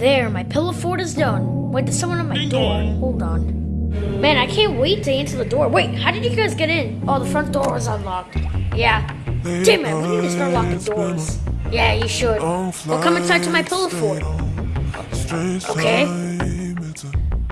There, my pillow fort is done. Wait, there's someone at my door. Hold on. Man, I can't wait to answer the door. Wait, how did you guys get in? Oh, the front door was unlocked. Yeah. Damn it, we need to start locking doors. Yeah, you should. Well, come inside to my pillow fort. Okay.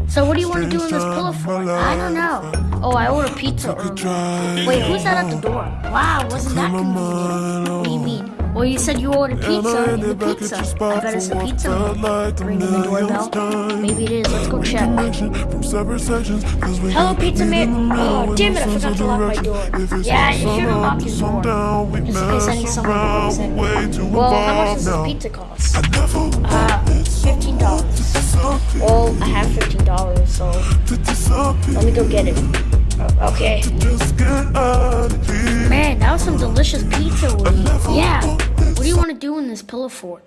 So what do you want to do in this pillow fort? I don't know. Oh, I ordered pizza earlier. Wait, who's that at the door? Wow, wasn't that convenient? What do you mean? Well, you said you ordered pizza and the pizza. I bet it's the pizza man. ringing the doorbell. Maybe it is. Let's go check. Hello, pizza man. Oh, damn it! I forgot to lock my door. Yeah, you should have locked your door. Just in case I need someone to visit. Well, how much does this pizza cost? Uh, fifteen dollars. Well, I have fifteen dollars, so let me go get it. Okay. Man, that was some delicious pizza, Yeah. What do you want to do in this pillow fort?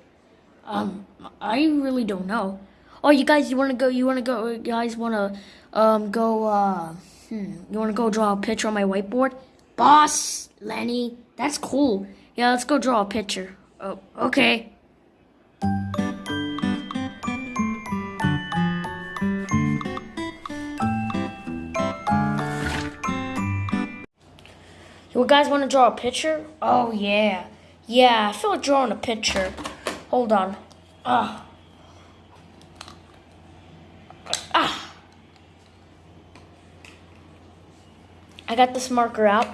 Um, I really don't know. Oh, you guys, you want to go? You want to go? You guys want to um go? Uh, hmm, you want to go draw a picture on my whiteboard? Boss, Lenny, that's cool. Yeah, let's go draw a picture. Oh, okay. You guys want to draw a picture? Oh, yeah. Yeah, I feel like drawing a picture. Hold on. Ah. Ah. I got this marker out.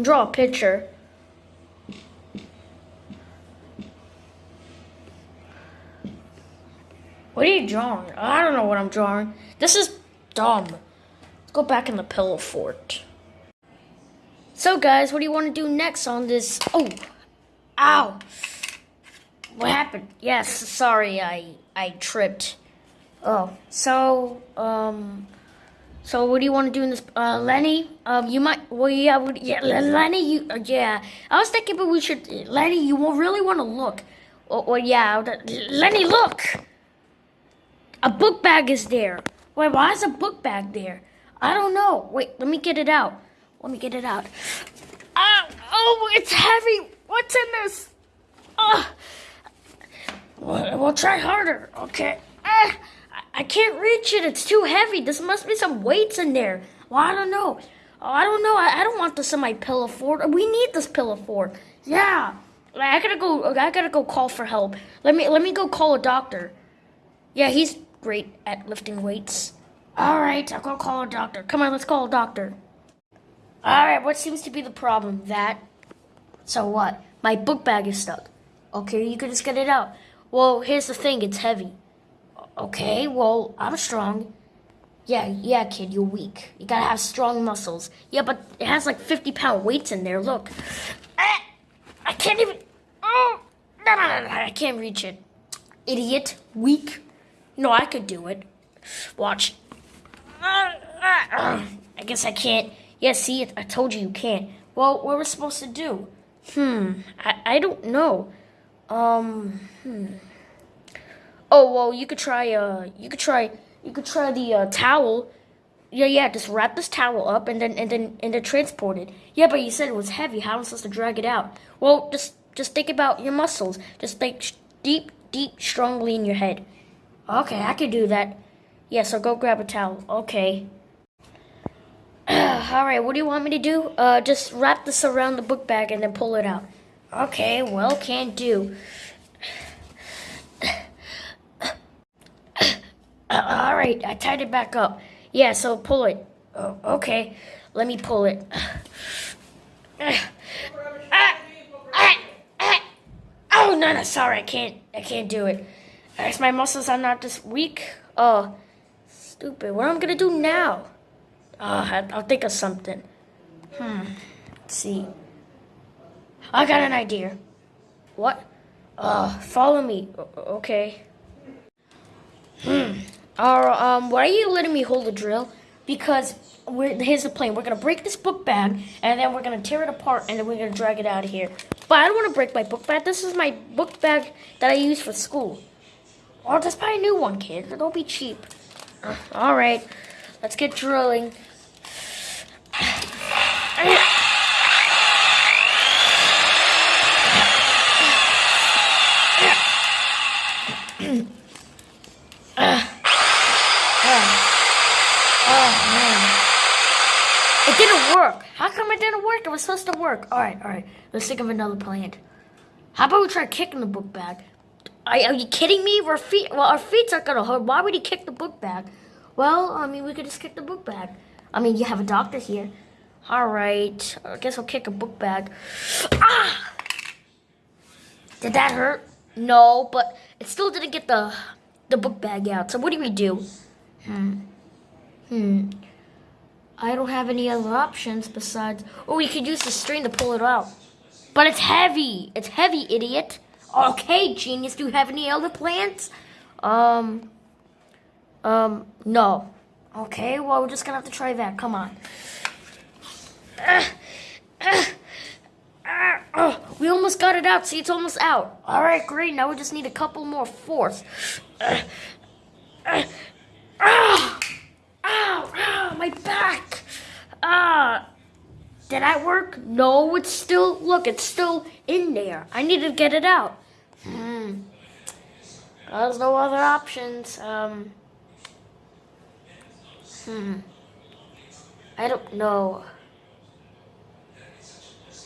Draw a picture. What are you drawing? I don't know what I'm drawing. This is dumb. Let's go back in the pillow fort. So guys, what do you want to do next on this? Oh, ow. What happened? Yes, sorry, I I tripped. Oh, so um, so what do you want to do in this? Uh, Lenny, um, you might. Well, yeah, would, yeah, Lenny, you, uh, yeah. I was thinking, but we should, Lenny, you will really want to look. Well, well, yeah, Lenny, look. A book bag is there. Wait, why is a book bag there? I don't know. Wait, let me get it out. Let me get it out. Ah, oh, it's heavy. What's in this? Ah. We'll, we'll try harder. Okay. Ah, I can't reach it. It's too heavy. This must be some weights in there. Well, I don't know. Oh, I don't know. I, I don't want this in my pillow fort. We need this pillow fort. Yeah. I gotta go. I gotta go call for help. Let me let me go call a doctor. Yeah, he's great at lifting weights. All right, I'll go call a doctor. Come on, let's call a doctor. Alright, what seems to be the problem? That. So what? My book bag is stuck. Okay, you can just get it out. Well, here's the thing it's heavy. Okay, well, I'm strong. Yeah, yeah, kid, you're weak. You gotta have strong muscles. Yeah, but it has like 50 pound weights in there. Look. Ah, I can't even. Oh, no, no, no, no, I can't reach it. Idiot. Weak. No, I could do it. Watch. Uh, uh, I guess I can't. Yeah, see, I told you you can't. Well, what we're supposed to do? Hmm, I, I don't know. Um, hmm. Oh, well, you could try, uh, you could try, you could try the, uh, towel. Yeah, yeah, just wrap this towel up and then, and then, and then transport it. Yeah, but you said it was heavy. How am I supposed to drag it out? Well, just, just think about your muscles. Just think deep, deep, strongly in your head. Okay, I can do that. Yeah, so go grab a towel. Okay. Alright, what do you want me to do? Uh, just wrap this around the book bag and then pull it out. Okay, well, can't do. Alright, I tied it back up. Yeah, so pull it. Oh, okay, let me pull it. Oh, no, no, sorry, I can't, I can't do it. I guess my muscles are not this weak. Oh, stupid. What am I gonna do now? Uh, I'll think of something. Hmm. Let's see. I got an idea. What? Uh, follow me. Okay. Hmm. Or, um, why are you letting me hold the drill? Because we're, here's the plan. We're going to break this book bag, and then we're going to tear it apart, and then we're going to drag it out of here. But I don't want to break my book bag. This is my book bag that I use for school. Or just buy a new one, kid. Don't be cheap. Uh, all right. Let's get drilling. It didn't work. How come it didn't work? It was supposed to work. All right, all right. Let's think of another plan. How about we try kicking the book bag? Are, are you kidding me? Our feet, well, our feet aren't gonna hurt. Why would he kick the book bag? Well, I mean, we could just kick the book bag. I mean, you have a doctor here. All right. I guess I'll kick a book bag. Ah! Did that hurt? No, but it still didn't get the the book bag out. So what do we do? Hmm. Hmm. I don't have any other options besides. Oh, we could use the string to pull it out. But it's heavy. It's heavy, idiot. Okay, genius. Do you have any other plans? Um. Um. No. Okay. Well, we're just gonna have to try that. Come on. Oh, we almost got it out. See, it's almost out. All right, great. Now we just need a couple more force. Ow! Ow! Ow! My back! Ah! Did that work? No, it's still. Look, it's still in there. I need to get it out. Hmm. There's no other options. Um. Hmm. I don't know.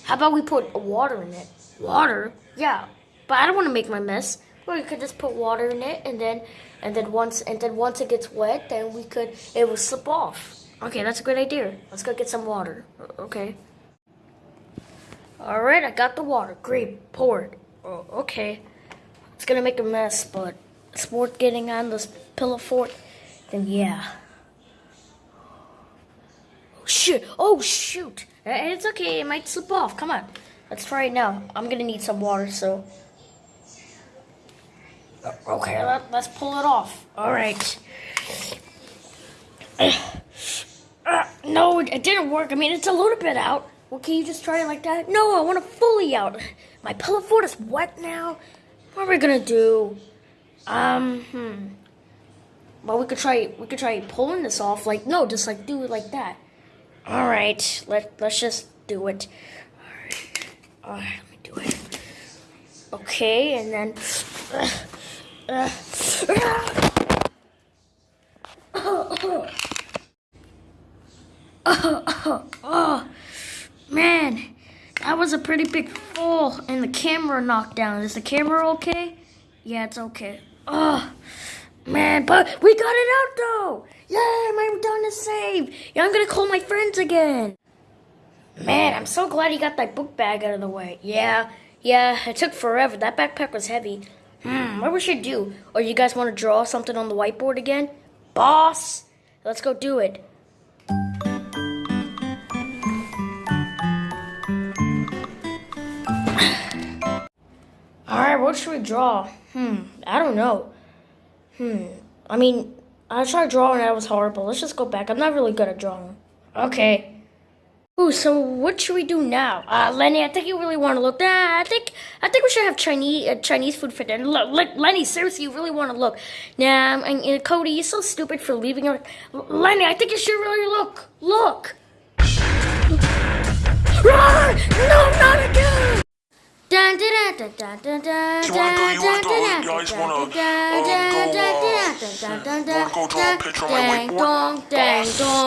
How about we put water in it? Water? Yeah, but I don't want to make my mess. Or we could just put water in it, and then, and then once, and then once it gets wet, then we could, it will slip off. Okay, that's a good idea. Let's go get some water. Okay. All right, I got the water. Great, pour it. Oh, okay. It's gonna make a mess, but it's worth getting on this pillow fort. Then yeah. Shit! Oh shoot! Uh, It's okay. It might slip off. Come on. Let's try it now. I'm gonna need some water, so. Uh, Okay, let, let's pull it off. All right. Uh, no, it it didn't work. I mean, it's a little bit out. Well, can you just try it like that? No, I want it fully out. My pillow fort is wet now. What are we gonna do? Um, hmm. Well, we could try. We could try pulling this off. Like, no, just like do it like that. All right, let let's just do it. All right, all right, let me do it. Okay, and then. Uh, uh, oh, man, that was a pretty big fall, and the camera knocked down. Is the camera okay? Yeah, it's okay. Oh, man, but we got it out though. Yeah, my done is saved. Yeah, I'm gonna call my friends again. Man, I'm so glad you got that book bag out of the way. Yeah, yeah, it took forever. That backpack was heavy. Hmm, what we should do? Or you guys want to draw something on the whiteboard again? Boss, let's go do it. All right, what should we draw? Hmm, I don't know. Hmm, I mean, I tried drawing, that was horrible. Let's just go back. I'm not really good at drawing. Okay. Ooh, so what should we do now? Uh, Lenny, I think you really want to look. Nah, I think I think we should have Chinese uh, Chinese food for dinner. Look, look, Lenny, seriously, you really want to look? Nah, and, and Cody, you're so stupid for leaving. Lenny, I think you should really look. Look. Run! No, not again! Dun, dun, dun, dun, dun, dun, You wanna go- dun, you wanna dun, go- you guys wanna, dun, um, go, uh, dun, wanna go draw a picture on my dang whiteboard? dong, dang dong.